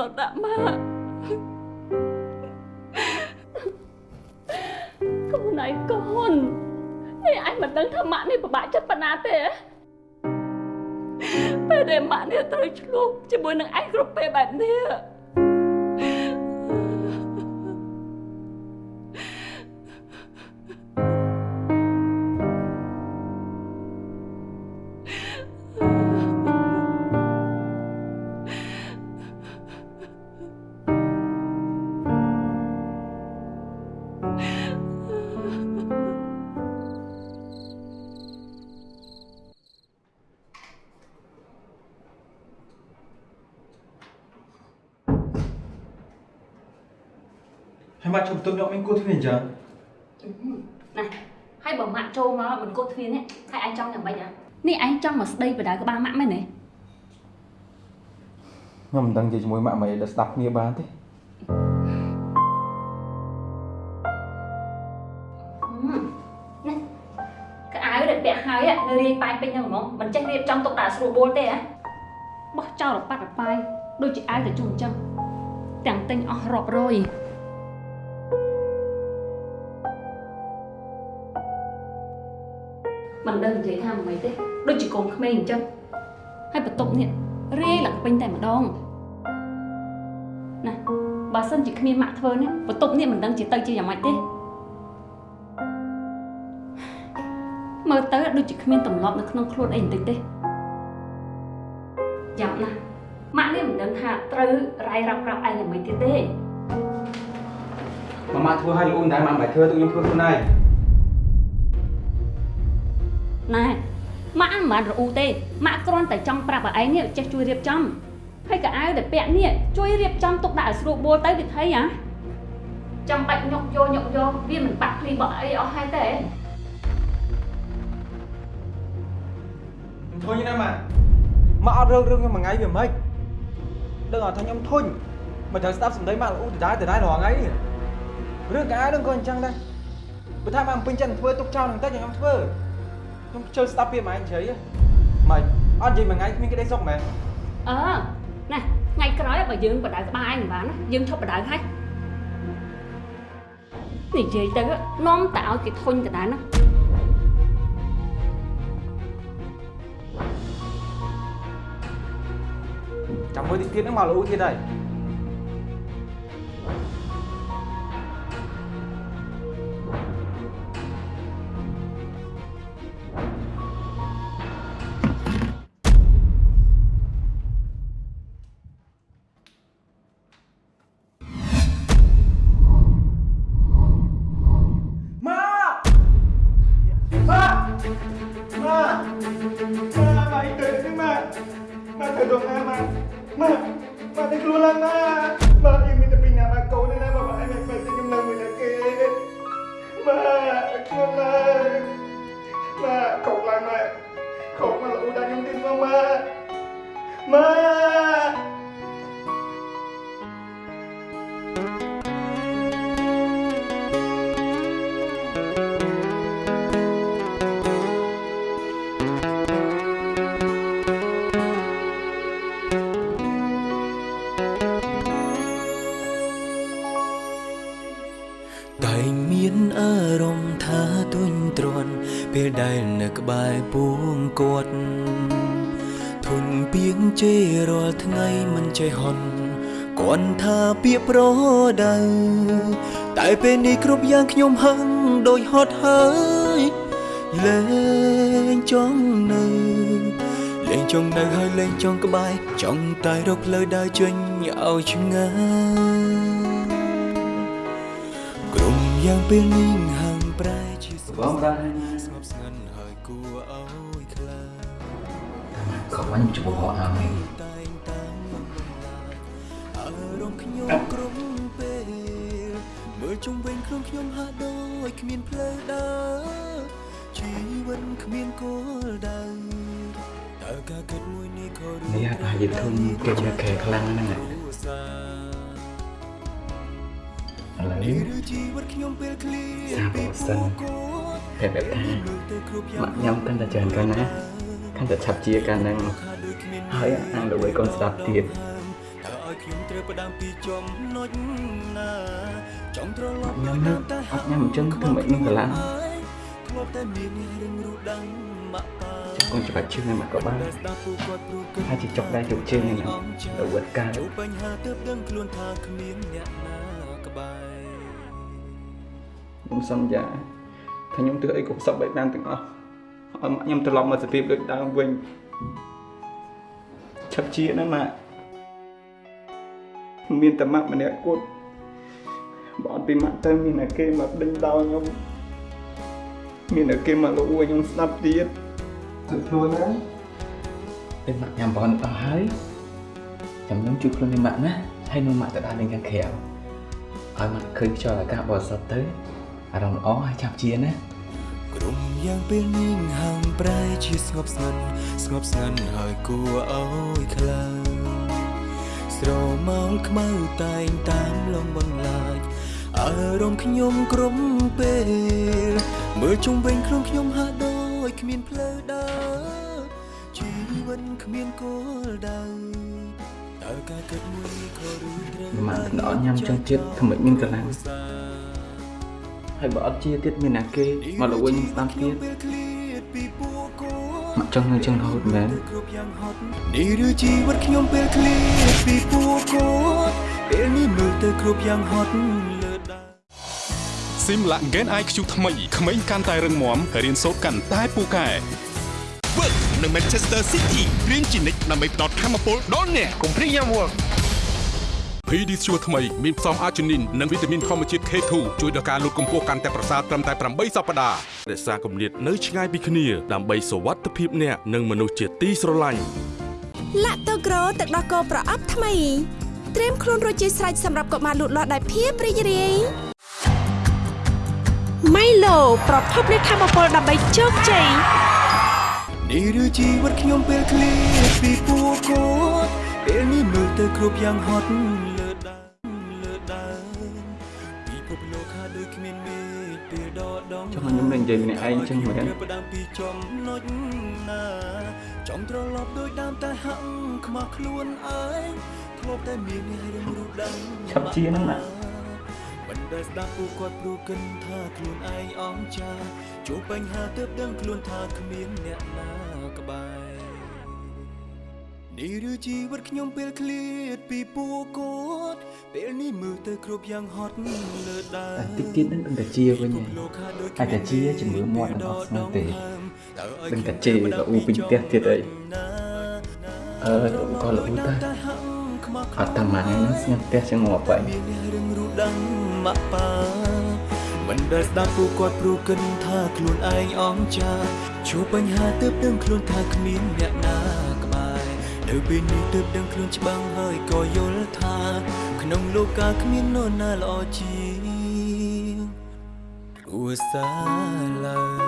លុតដាក់ម៉ាក់កូនឯងកូននេះឯងមិនដឹងថាម៉ាក់នេះពិបាកចិត្តប៉ុណ្ណាទេពេលដែលម៉ាក់នេះត្រូវឆ្លោះជាមួយនឹងឯងគ្រប់ពេលបែបនេះ ហើយម៉ាក់ជុំទុំយកមានគួរធ្វើអញ្ចឹងណាហើយបើម៉ាក់ចូលមកមិនគត់គ្នានេះហើយឯងចង់យ៉ាងម៉េចហ៎នេះឯងចង់មកស្ដីបដៅក្បាលម៉ាក់មែនទេខ្ញុំមិនដឹងនិយាយជាមួយម៉ាក់មិនឲ្យស្ដាប់គ្នាបានទេនេះកៅអៅដែលពាក់ហើយនៅរាយប៉ាយពេញហ្នឹងហ្មងមិនចេះរៀបចំទុកដាក់ស្រួលបួលទេហ៎បោះចោលរប៉ាត់រប៉ាយដូចជាអាវទៅជុំអញ្ចឹងទាំងទិញអស់រាប់រយ មិនដឹងនិយាយថាមិនទេដូចជាកូនក្មេងអញ្ចឹងហើយបន្ទប់នេះរាយឡើងពេញតែម្ដងណាបើសិនជាគ្មានម៉ាក់ធ្វើនេះបន្ទប់នេះមិនដឹងជាទៅជាយ៉ាងម៉េចទេមើលទៅដូចជាគ្មានទម្លាប់នៅក្នុងខ្លួនអីបន្តិចទេចាំណាម៉ាក់នេះមិនដឹងថាត្រូវរាយរាប់ប្រាប់ឯងយ៉ាងម៉េចទៀតទេម៉ាម៉ាធ្វើឲ្យល្អមិនដែរម៉ាក់មិនបាច់ធ្វើទៅខ្ញុំធ្វើខ្លួនឯង ណែម៉ាក់មិនបានរអ៊ូទេម៉ាក់គ្រាន់តែចង់ប្រាប់ឲ្យឯងនេះចេះជួយរៀបចំហើយកៅអៅដែលពាក់នេះជួយរៀបចំទុកដាក់ឲ្យស្រួលបួលទៅវិធីហ៎ចាំបាច់ញុកយកញុកយកវាមិនបាក់ភ្លីបក់អីអស់ហើយទេខ្ញុំធុញណាម៉ាក់ម៉ាក់អត់រើរឿងខ្ញុំមួយថ្ងៃវាមិនដឹងអត់ថាខ្ញុំធុញមិនត្រូវស្ដាប់សម្ដីម៉ាក់ល្អូដដែលដដែលរាល់ថ្ងៃនេះរឿងកាយនឹងក៏អញ្ចឹងដែរបើថាម៉ាក់មិនពេញចិត្តធ្វើទុកចោលនឹងតិចខ្ញុំធ្វើ ខ្ញុំជឿស្ដាប់ពីម៉ែនិយាយមិនអត់និយាយមួយថ្ងៃគ្មានក្តីសុខមែនអឺណាថ្ងៃក្រោយបើយើងបដៅក្បាលឯងមិនបានណាយើងឈប់បដៅហើយនិយាយទៅនាំតែឲ្យគេធុញកណ្ដាលណាចាំមើលតិចទៀតហ្នឹងមកល្អូទៀតហើយ ប្រដៅតែពេលនេះគ្រប់យ៉ាងខ្ញុំហឹងដូចហត់ហើយលែងចង់នៅលែងចង់នៅហើយលែងចង់ក្បែរចង់តែរកផ្លូវដើរចេញឲ្យឆ្ងាយក្រុមយ៉ាងពេលនេះ នេះអាយុធំគេនៅខែខ្លាំងហ្នឹងឥឡូវនេះឬជីវិតខ្ញុំពេលឃ្លាតសាបអសិនតែបែបថាម៉ាក់ញ៉ាំកាន់តែច្រើនកាន់ណាកាន់តែឆាប់ជាកាន់ហ្នឹងហើយអានដើម្បីកូនស្ដាប់ទៀតតើឲ្យខ្ញុំត្រូវផ្ដាំពីចំណុចណាចង់ត្រឡប់ញ៉ាំណាអត់ញ៉ាំអញ្ចឹងធ្វើម៉េចនឹងកម្លាំងធ្លាប់តែមានអ្នករឿងរូបដឹងម៉ាក់ប៉ា កូនច្បាច់ជើងឲ្យម៉ាក់ក៏បានដែលស្ដាប់ពូគាត់ព្រួគិតហើយជាចុកដែរជោគជើងហ្នឹងទៅវត្តកាលជួបបញ្ហាទើបដឹងខ្លួនថាគ្មានអ្នកណាក្បែរខ្ញុំសន្យាថាខ្ញុំធ្វើអីគ្រប់សពបែបបានទាំងអស់ឲ្យម៉ាក់ខ្ញុំត្រឡប់មកសភាពដូចដើមវិញឆាប់ជាណាម៉ាក់មានតែម៉ាក់ម្នាក់គត់បើអត់ពីម៉ាក់ទៅមានតែគេមកដេញដោលខ្ញុំមានតែគេមកលួចខ្ញុំស្ដាប់ទៀត ទៅខ្លួនណាពេលម៉ាក់ញ៉ាំបងអស់ហើយចាំខ្ញុំជួយខ្លួននេះម៉ាក់ណាហើយនឹងម៉ាក់ទៅដល់នឹងខាងក្រៅឲ្យម៉ាក់ឃើញខ្យល់អាកាសបរិសុទ្ធទៅអារម្មណ៍ល្អហើយចាប់ជាណាក្រុមយ៉ាងពេលនេះហាងប្រែជាស្ងប់ស្ងាត់ស្ងប់ស្ងាត់ហើយគួរឲ្យខ្លាចស្រមោលខ្មៅតែងតាមលំបន្លាចអារម្មណ៍ខ្ញុំក្រុមពេលមើលជុំវិញខ្លួនខ្ញុំហាក់ដូច គ្មានផ្លូវដើរជីវិតគ្មានគោលដៅតើការគិតមួយនេះក៏ឬត្រូវម៉ាក់ទៅអត់ញ៉ាំចឹងទៀតធ្វើម៉េចមានកម្លាំងហើយបើអត់ជាទៀតមានណាគេមកលួចខ្ញុំស្ដាប់ទៀតម៉ាក់ចង់នៅចឹងរហូតមែនគ្រប់យ៉ាងហត់នេះឬជីវិតខ្ញុំពេលឃ្លាតពីពួកគាត់ពេលនេះមើលទៅគ្រប់យ៉ាងហត់លើដើរ ស៊ីមឡាក់ Gen IQ ថ្មីក្មេងកាន់តែរឹងមាំរៀនសូត្រកាន់តែពូកែ Work នឹង Manchester City រៀនជានិច្ចដើម្បីផ្ដល់ធម៌ពលដល់អ្នកកុំព្រីយ៉ាំ Work PD Sure ថ្មីមានផ្សំអាជីនីននិងវីតាមីនធម្មជាតិ K2 ជួយដល់ការលូតកម្ពស់កាន់តែប្រសើរត្រឹមតែ8សប្តាហ៍រក្សាគម្លាតនៅឆ្ងាយពីគ្នាដើម្បីសុវត្ថិភាពអ្នកនិងមនុស្សជាទីស្រឡាញ់ឡាក់តូក្រូទឹកដោះគោប្រអប់ថ្មីត្រៀមខ្លួនរួចជាស្រេចសម្រាប់កុមារលូតលាស់ដោយភាពរីករាយ ម៉ៃឡូប្រភពនៃធម៌ពលដើម្បីជោគជ័យនេះឬជីវិតខ្ញុំពេលឃ្លាតពីពួកគាត់ពេលនេះមើលទៅគ្រប់យ៉ាងហត់លើដើមលើដើមពិភពលោកខាដូចគ្មានមេឃពេលដកដងចង់ឲ្យខ្ញុំនឹងនិយាយម្នាក់ឯងចឹងមែនផ្ដាំពីចំណុចណាចង់ត្រឡប់ដូចដើមតែហាក់ខ្មាស់ខ្លួនឯងធ្លាប់តែមានអ្នករឿងរូបដឹងឆាប់ជាហ្នឹងណាមិន ដែលស្ដាប់ពួកគាត់ព្រោះគិនថាខ្លួនឯងអងចាជួបបញ្ហាទើបដឹងខ្លួនថាគ្មានអ្នកណាក្បែរនេះឬជីវិតខ្ញុំពេលឃ្លាតពីពួកគាត់ពេលនេះមើលទៅគ្រប់យ៉ាងហត់លើដើរតែតិចទៀតនឹងដឹងតែជាវិញហើយអាចតែជាជំងឺមាត់នឹងអត់ស្ងទេដឹងតែជេរក៏អ៊ូពេញផ្ទះទៀតអីអឺក៏លូតតែអត់តាមម៉ានហ្នឹងស្ងាត់ផ្ទះចឹងងាប់ហើយមានអ្នករឿងរូបដឹង ម៉ាក់ប៉ាមិនដែលស្ដាប់ពួកគាត់ព្រោះគិនថាខ្លួនឯងអងចាជួបបញ្ហាទើបដឹងខ្លួនថាគ្មានអ្នកណាក្បែរនៅពេលនេះទើបដឹងខ្លួនច្បាស់ហើយក៏យល់ថា ក្នុងលោកកាគ្មាននរណាល្អជាងគ្រួសារឡើយ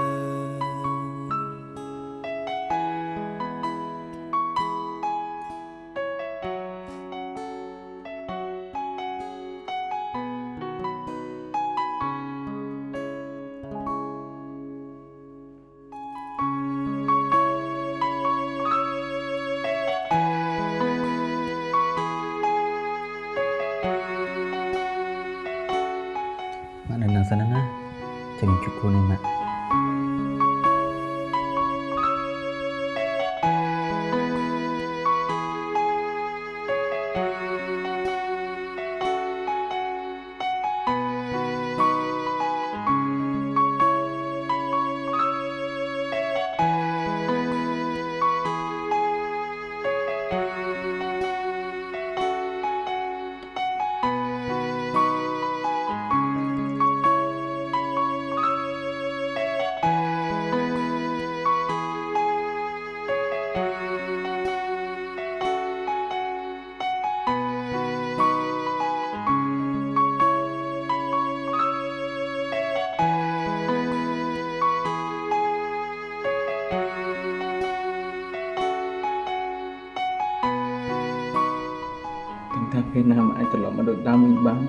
ពេលណាមិនអាចត្រឡប់មកដូចដើមវិញបាន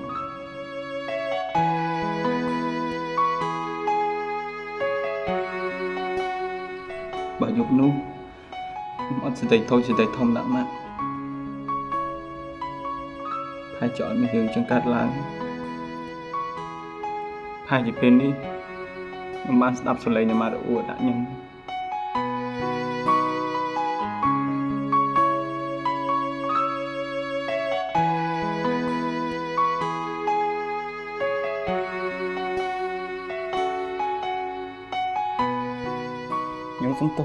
បើយប់នោះខ្ញុំអត់សេចក្តីតូចសេចក្តីធំដាក់ម៉ាក់ហើយចោលមានរឿងចឹងកើតឡើងហើយជាពេលនេះខ្ញុំបានស្ដាប់សំឡេងនៃម៉ារអ៊ូដាក់ខ្ញុំ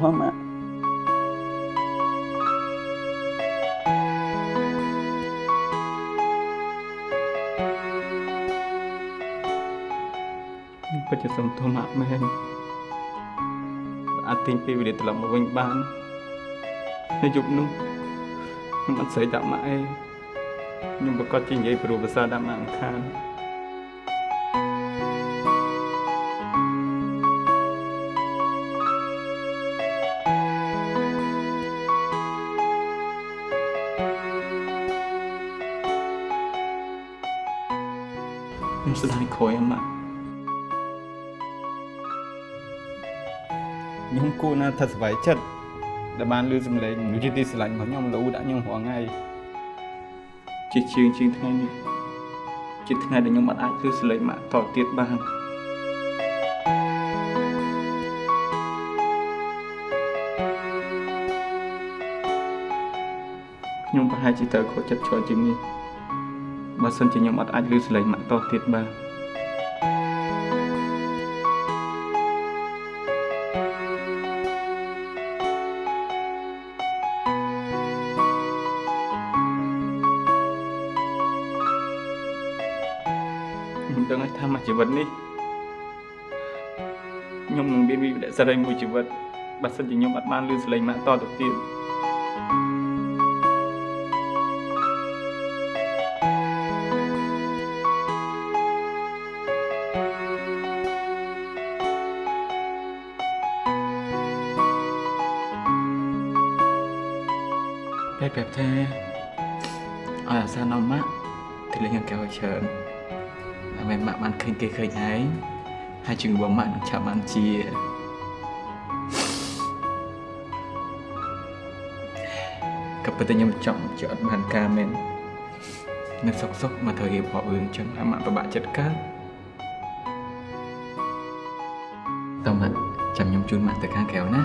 ខ្ញុំសុំទោសម៉ាក់ខ្ញុំពិតជាសុំទោសម៉ាក់មែនអាចទិញពេលវេលាត្រឡប់មកវិញបាននៅយប់នោះខ្ញុំអត់ស្រីដាក់ម៉ាក់ឯងខ្ញុំប្រកាសជានិយាយព្រោះភាសាដាក់ម៉ាក់មិនខាន ខ្ញុំស្ដាយក្រោយអម្មាខ្ញុំគួរណាថាសប្បាយចិត្តដែលបានឮសំឡេងមនុស្សជាទីស្រឡាញ់របស់ខ្ញុំលូដាក់ខ្ញុំរាល់ថ្ងៃជាជាងជាងថ្ងៃនេះជាថ្ងៃដែលខ្ញុំអត់អាចឮសំឡេងម៉ាក់តទៀតបានខ្ញុំប្រហែលជាត្រូវខកចិត្តច្រើនជាងនេះ បើសិនជាខ្ញុំអត់អាចឮសំឡេងម៉ាក់តទៀតបានខ្ញុំដឹងហើយថាមួយជីវិតនេះខ្ញុំនឹងមានវិបត្តិសេរីមួយជីវិតបើសិនជាខ្ញុំអត់បានលឺសំឡេងម៉ាក់តទៅទៀត ទៅលេងកៅច្រើនដើម្បីម៉ាក់បានឃើញគេឃើញឯងហើយជំងឺរបស់ម៉ាក់នឹងឆាប់បានជាក៏ប៉ុន្តែខ្ញុំចង់ជាអត់បានការមែននៅសុកសុកមកធ្វើរៀបរាប់រឿងអញ្ចឹងឲ្យម៉ាក់ពិបាកចិត្តកើតតើម៉ាក់ចាំខ្ញុំជូនម៉ាក់ទៅខាងក្រៅណា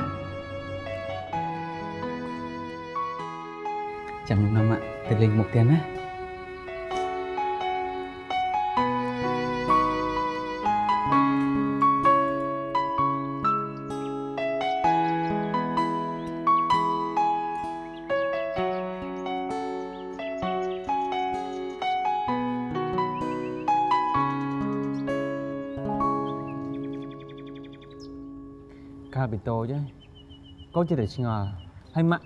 ចាំខ្ញុំនាំម៉ាក់ទៅលេងមុខទៀតណា នចិត្តតែឆ្ងល់ហើយម៉ាក់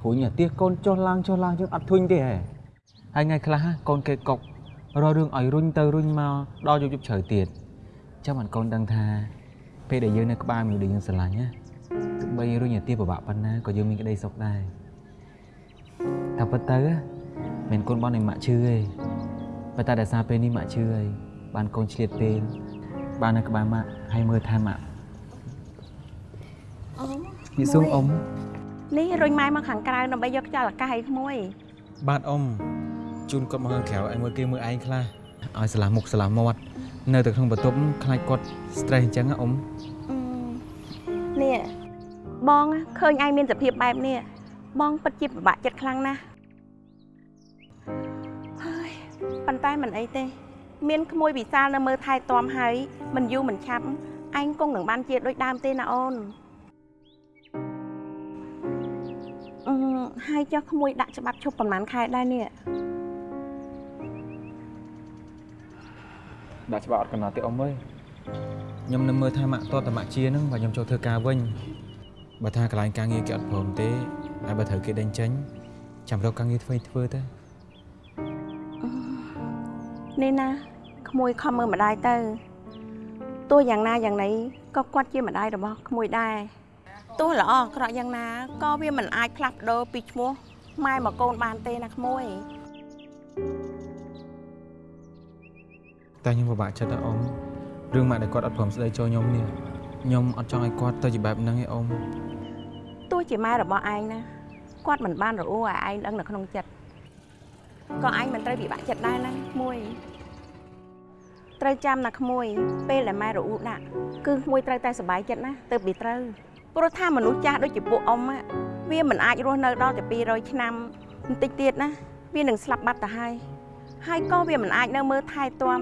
ព្រួញអាទៀសកូនចុះឡើងចុះឡើងជាងអត់ធុញទេហ៎ហើយថ្ងៃខ្លះកូនគេកុករករឿងឲ្យរុញទៅរុញមកដល់យប់យប់ជ្រៅទៀតចាំបានកូនដឹងថាពេលដែលយើងនៅក្បែរមនុស្សដែលយើងស្រឡាញ់ណាទោះបីរុញអាទៀសពិបាកប៉ុណ្ណាក៏យើងមានក្តីសុខដែរតែពិតទៅមិនកូនបងនៃម៉ាក់ឈឺទេប៉ុន្តែដោយសារពេលនេះម៉ាក់ឈឺហើយបានកូនឆ្លៀតពេលបាននៅក្បែរម៉ាក់ហើយមើលថែម៉ាក់អ៊ំ និយាយសួងអ៊ំនេះរុញម៉ែមកខាងក្រៅដើម្បីយកខ្យល់អាកាសឲ្យក្មួយបាទអ៊ំជូនគាត់មកខាងក្រៅឲ្យមើលគេមើលឯងខ្លះឲ្យស្លាស់មុខស្លាស់មាត់នៅតែក្នុងបន្ទប់ខ្លាចគាត់ stress អញ្ចឹងណាអ៊ំអឺនេះបងឃើញឯងមានសភាពបែបនេះបងពិតជាពិបាកចិត្តខ្លាំងណាស់ហើយប៉ុន្តែមិនអីទេ មានក្មួយវិសាលនៅមើលថែទាំហើយមិនយូរមិនឆាប់ឯងគង់នឹងបានជាដូចដើមទេណាអូន ហើយចុះក្មួយដាក់ច្បាប់ឈប់ប្រហែលខែដែរនេះដាក់ច្បាប់អត់កំណត់ទេអ៊ំអើយខ្ញុំនៅមើលថាម៉ាក់តតម៉ាក់ជាហ្នឹងបើខ្ញុំចូលធ្វើការវិញបើថាកន្លែងការងារគេអត់ព្រមទេហើយបើត្រូវគេដេញចេញចាំរកការងារធ្វើធ្វើទៅនេះណាក្មួយខំមើលម្ដាយទៅទោះយ៉ាងណាយ៉ាងណីក៏គាត់ជាម្ដាយរបស់ក្មួយដែរ ទោះល្អអាក្រក់យ៉ាងណាក៏វាមិនអាចផ្លាស់ប្ដូរពីឈ្មោះម៉ែមកកូនបានទេណាក្មួយតែខ្ញុំពិបាកចិត្តណាអ៊ំរឿងម៉ាក់ដែលគាត់អត់ព្រមស្ដីចូលខ្ញុំនេះខ្ញុំអត់ចង់ឲ្យគាត់ទៅជាបែបហ្នឹងឯងអ៊ំទោះជាម៉ែរបស់ឯងណាគាត់មិនបានរអួរឲ្យឯងដឹងនៅក្នុងចិត្តក៏ឯងមិនត្រូវពិបាកចិត្តដែរណាក្មួយត្រូវចាំណាក្មួយពេលដែលម៉ែរអួរដាក់គឺក្មួយត្រូវតែសុបាយចិត្តណាទៅពីត្រូវ ព្រោះថាមនុស្សចាស់ដូចជាពួកអ៊ំ á វាមិនអាចរស់នៅដល់តែ200ឆ្នាំបន្តិចទៀតណាវានឹងស្លាប់បាត់ទៅហើយហើយក៏វាមិនអាចនៅមើលថែទាំ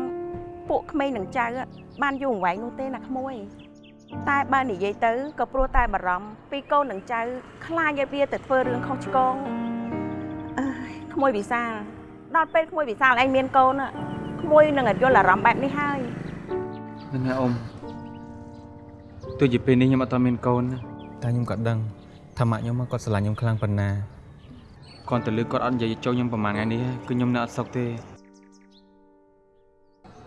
ពួកក្មេងនឹងចៅ á បានយូរអង្វែងនោះទេណាក្មួយតែបើនិយាយទៅក៏ព្រោះតែបារម្ភពីកូននឹងចៅខ្លាចឲ្យវាទៅធ្វើរឿងខុសឆ្គងអើយក្មួយវិសាលដល់ពេលក្មួយវិសាលឯងមានកូនอะក្មួយនឹងយល់អារម្មណ៍បែបនេះហើយហ្នឹងហើយអ៊ំ ទោះជាពេលនេះខ្ញុំអត់ទាន់មានកូនណាតែខ្ញុំក៏ដឹងថាម៉ាក់ខ្ញុំគាត់ស្រឡាញ់ខ្ញុំខ្លាំងប៉ុណ្ណាគាត់ទៅលើគាត់អត់និយាយចូលខ្ញុំប្រហែលថ្ងៃនេះគឺខ្ញុំនៅអត់សុខទេ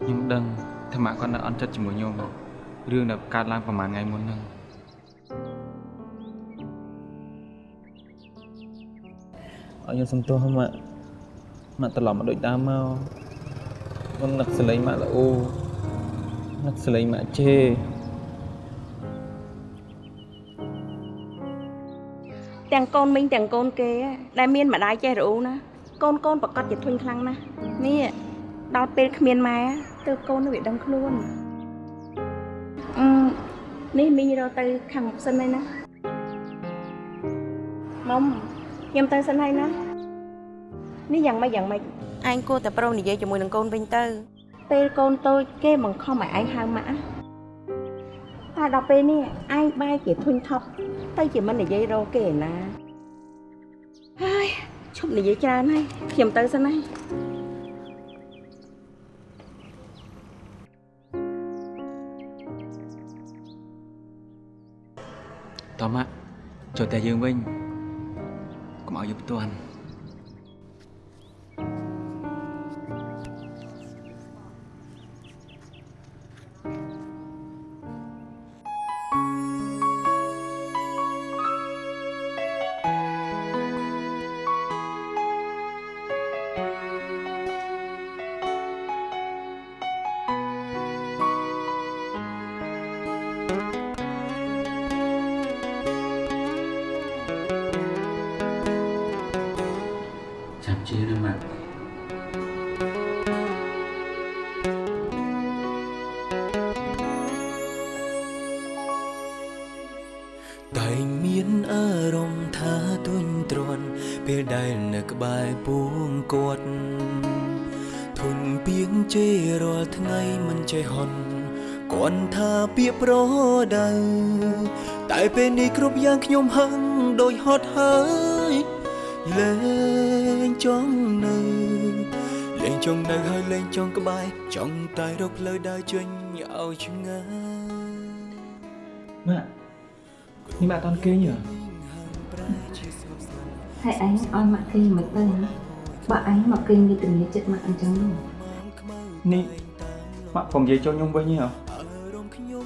ខ្ញុំដឹងថាម៉ាក់គាត់នៅអន់ចិត្តជាមួយខ្ញុំរឿងដែលកើតឡើងប្រហែលថ្ងៃមុនហ្នឹងអរខ្ញុំសុំទោសម៉ាក់ម៉ាក់ត្រឡប់មកដូចដើមមកខ្ញុំនឹកសលេងម៉ាក់ល្អនឹកសលេងម៉ាក់ជេ ទាំងកូនមីងទាំងកូនគេ á ដែលមានម្ដាយចេះរអ៊ូណាកូនកូនប្រកាសជាធុញខ្លាំងណាស់នេះដល់ពេលគ្មានម៉ែទើបកូននៅវាដឹងខ្លួនអឺនេះមីងរកទៅខាងមុខសិនហើយណាមុំខ្ញុំទៅសិនហើយណានេះយ៉ាងម៉េចយ៉ាងម៉េចឯងគួរតែប្រុងនិយាយជាមួយនឹងកូនវិញទៅ ពេលកូនតូចគេបង្ខំឲ្យឯងហៅម៉ាក់ណាតែដល់ពេលនេះឯងបែរជាធុញថប់ ទៅជាមិននិយាយរកគេឯណាហើយឈប់និយាយច្រើនហើយខ្ញុំទៅសិនហើយតោះម៉ាក់ចូលតែយើងវិញកុំឲ្យយើងផ្ទាន់ យ៉ាងខ្ញុំហឹងដូចហត់ហើយលែងចង់នៅលែងចង់នៅហើយលែងចង់ក្បែរចង់តែរកផ្លូវដើរចេញឲ្យឆ្ងាយម៉ាក់នេះម៉ាក់អត់តន់គេងហ៎ហើយឯងឲ្យម៉ាក់គេងមិនទៅបើឯងមកគេងនេះទំនេរចិត្តម៉ាក់អញ្ចឹងនោះនេះម៉ាក់កុំនិយាយចូលខ្ញុំវិញហ៎ខ្ញុំ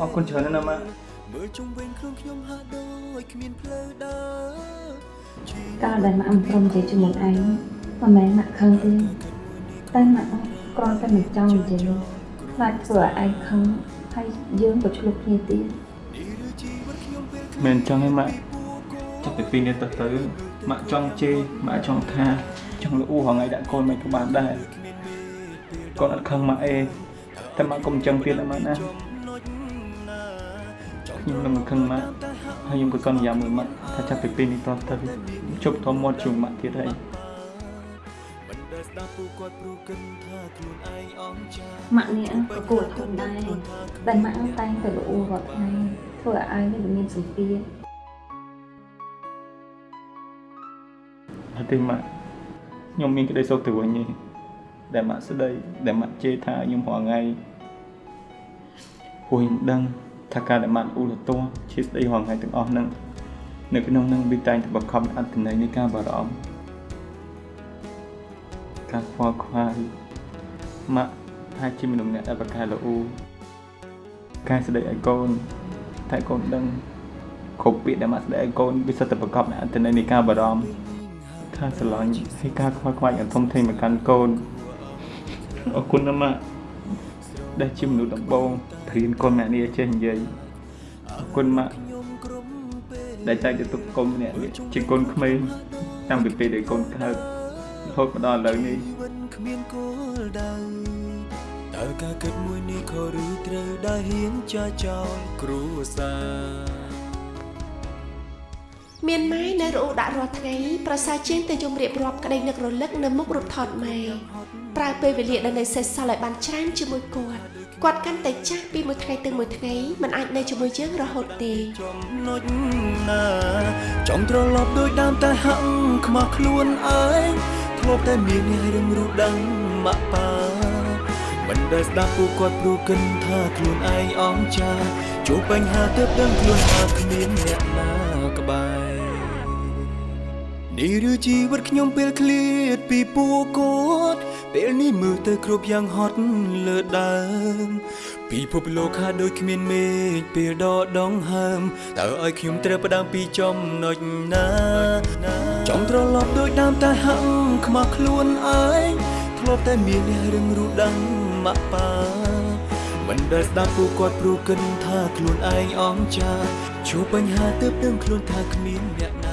អរគុណច្រើនណាស់ណាម៉ាក់ មើលជុំវិញខ្លួនខ្ញុំហាក់ដូចគ្មានផ្លូវដើរកាលដែលម៉ាក់មិនព្រមនិយាយជាមួយឯងមិនមែនម៉ាក់ខឹងទេតែម៉ាក់គ្រាន់តែមិនចង់និយាយខ្លាចធ្វើឲ្យឯងខឹងហើយយើងក៏ឆ្លុះគ្នាទៀតមែនអញ្ចឹងឯងម៉ាក់ចាប់ពីពីនេះទៅទៅម៉ាក់ចង់ជេរម៉ាក់ចង់ថាចង់លូហងៃដាក់កូនមិនក៏បានដែរកូនអត់ខឹងម៉ាក់អេតែម៉ាក់កុំអញ្ចឹងទៀតណាម៉ាក់ណា ខ្ញុំនឹងមិនខឹងម៉ាក់ហើយខ្ញុំក៏សន្យាមួយម៉ាក់ថាចាប់ពីពេលនេះតទៅជប់ធំមាត់ជួយម៉ាក់ទៀតហើយមិនដែលស្ដាប់ពួកគាត់ព្រោះគិតថាខ្លួនឯងអង់ចាម៉ាក់នេះក៏គួរធន់ដែរតែម៉ាក់តែងតែល្អរាល់ថ្ងៃធ្វើឲ្យឯងនេះវាមានសម្ពាធអត់ទេម៉ាក់ខ្ញុំមានក្តីសុខទៅវិញទេដែលម៉ាក់ស្ដីដែលម៉ាក់ជេរថាខ្ញុំរាល់ថ្ងៃព្រោះខ្ញុំដឹង ថាការដែលម៉ាក់អ៊ូលតោះជាស្ដីរាល់ថ្ងៃទាំងអស់ហ្នឹងនៅក្នុងហ្នឹងវាតែងតែបង្ខំអត្តន័យនៃការបារម្ភការខ្វល់ខ្វាយម៉ាក់អាចជាមនុស្សម្នាក់ដែលប្រកែល្អូកែស្ដីឲ្យកូនតែកូនដឹងគ្រប់ពាក្យដែលម៉ាក់ស្ដីឲ្យកូនវាសុទ្ធតែប្រកបដោយអត្តន័យនៃការបារម្ភការស្រឡាញ់ហើយការខ្វល់ខ្វាយយ៉ាងធំធេងមកកាន់កូនអរគុណណាស់ម៉ាក់ដែលជាមនុស្សដំបូង ព្រៀនកូនម៉ាក់នេះឲ្យចេះនិយាយអរគុណម៉ាក់ដែលតែងតែទុកកូនម្នាក់នេះជាកូនក្មេងតាំងពីពេលដែលកូនកើតរហូតមកដល់ឥឡូវនេះជីវិតគ្មានគោលដៅតើការគិតមួយនេះខុសឬត្រូវដែលហ៊ានចាចោលគ្រួសារមានម៉ែនៅរអ៊ូដាក់រាល់ថ្ងៃប្រសើរជាងទៅយំរៀបរាប់ក្តីនឹករលឹកនៅមុខរូបថតម៉ែប្រើពេលវេលាដែលនៅសេសសល់ឲ្យបានច្រើនជាមួយគាត់ គាត់កាន់តែចាស់ពីមួយថ្ងៃទៅមួយថ្ងៃមិនអាចនៅជាមួយយើងរហូតទេចំណុចណាចង់ត្រឡប់ដូចដើមតែហាក់ខ្មាស់ខ្លួនឯងធ្លាប់តែមានអ្នករឹងរូបដឹងម៉ាក់ប៉ាមិនដែលស្ដាប់ពួកគាត់ព្រួកិនថាខ្លួនឯងអង្ចាជួបបញ្ហាទើបដឹងខ្លួនថាគ្មានអ្នកណាក្បែរនេះឬជីវិតខ្ញុំពេលឃ្លាតពីពួកគាត់ ពេលនេះមើលទៅគ្រប់យ៉ាងហត់លើដើមពិភពលោកខាដូចគ្មានមេឃពេលដកដងហើមតើឲ្យខ្ញុំត្រូវផ្ដើមពីចំណុចណាចង់ត្រឡប់ដូចដើមតែហាក់ខ្មាស់ខ្លួនឯងធ្លាប់តែមានអ្នករឹងរូបដឹងម៉ាក់ប៉ាមិនដែលស្ដាប់ពួកគាត់ព្រួកិនថាខ្លួនឯងអង្ចាជួបបញ្ហាទើបដឹងខ្លួនថាគ្មានអ្នក